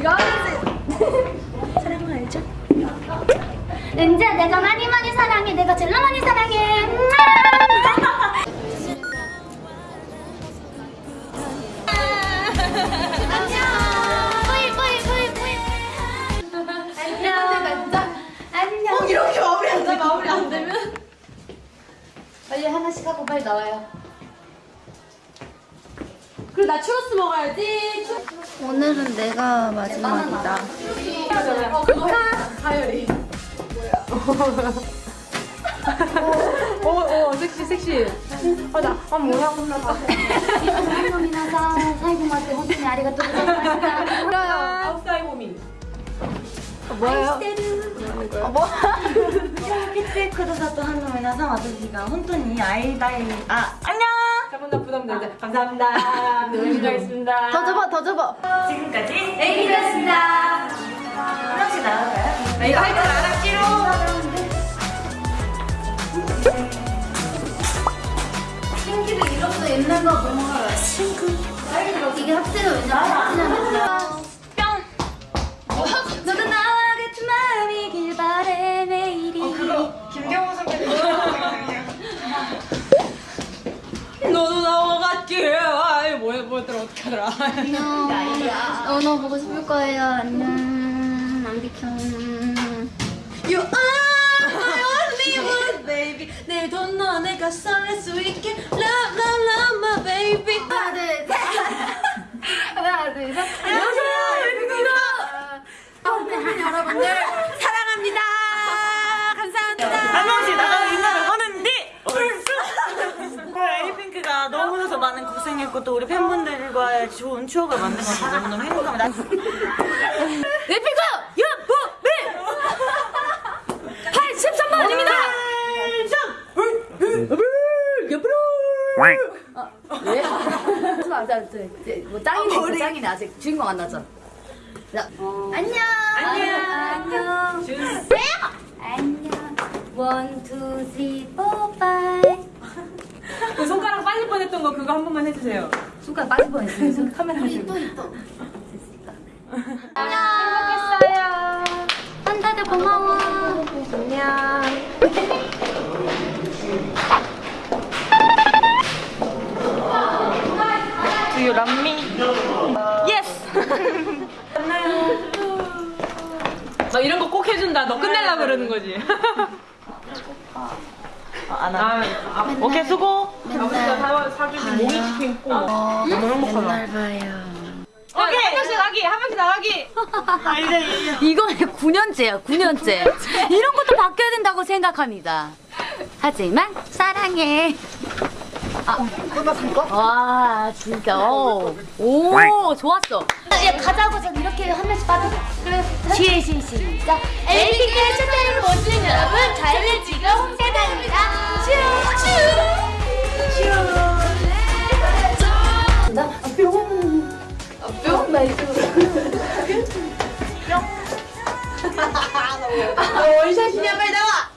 이거 알죠? 은지야 내가 많이 많이 사랑해 내가 제일 많이 사랑해 안녕 뿌이 뿌이 뿌이 뿌이 안녕 안녕 이렇게 마무리 안 돼, 마무리 안 되면. 빨리 하나씩 하고 빨리 나와요 그리고 나 추러스 먹어야지. 오늘은 내가 마지막이다. 어, 그거 해. 하열이. 오, 오, 섹시, 섹시. 아, 나, 아, 뭐야, 혼나 봐. 皆さん最後まで本当にありがとうございました。 아웃사이 고민. 뭐예요? 来てくださったファンの皆さん私が本当に会いたいあ안녕 잠깐만, 나 부담되는데. 감사합니다. 열심히 하겠습니다. 더 접어, 더 접어. 지금까지 에이비였습니다. 하나씩 나갈까요? 나 이거 할줄 알았지로. 신기를 잃었어 옛날 거 너무 알아. 신기. 이게 합체가 왠지 합체잖 뭐야, 뭐였더라, 어떻게 하더라. 안녕. 어, 너 보고 싶을 거예요. 안녕. 안 비켜. You are my only one, baby. 내 돈 너 내가 설렐 수 있게. Love, love, love, my baby. 하나 둘 셋. 하나 둘 셋. 안녕하세요, 에이핑크입니다. 여러분들. 사랑합니다. 감사합니다. 한 명씩 나가서 인사를 하는데 에이핑크가 너무나도 많은 고생했고 또 우리 팬분들과의 좋은 추억을 만들어서 너무너무 행복합니다 에피카 여보미 83만 원입니다. 왜? 아, 자, 저, 이제 뭐 짱이네, 있어, 짱이네 아직 주인공 안 나죠. 자, 안녕. 안녕. 안녕. 안녕. one, two, three, four, five. 그 손가락 빠질 뻔했던 거 그거 한 번만 해주세요. 손가락 빠질 뻔했어요. 손 카메라 들고. 또 이뻐. 안녕. 행복했어요. 한다들 고마워. 안녕. Do you love me? Yes! 너 이런 거 꼭 해준다. 너 끝내려 그러는 거지. 어, 안 하. 아, 아, 오케이 수고 사주신 모니치킨 있고. 너무 행복하다 맨날 봐요. 오케이. 한 명씩 나가기, 한 명씩 나가기. 아 이제 이제 이거는 9년째야, 9년째. 이런 것도 바뀌어야 된다고 생각합니다. 하지만 사랑해. 아, 와, 진짜. 어. 오, 좋았어. 야 가자고 전 이렇게 한 명씩 빠져. 그래. 시, 시, 시작. 에이핑크의 첫째를 못 주는 여러분 저희는 지금 홍대단입니다. 슈슈 진 お医者ひなめだわ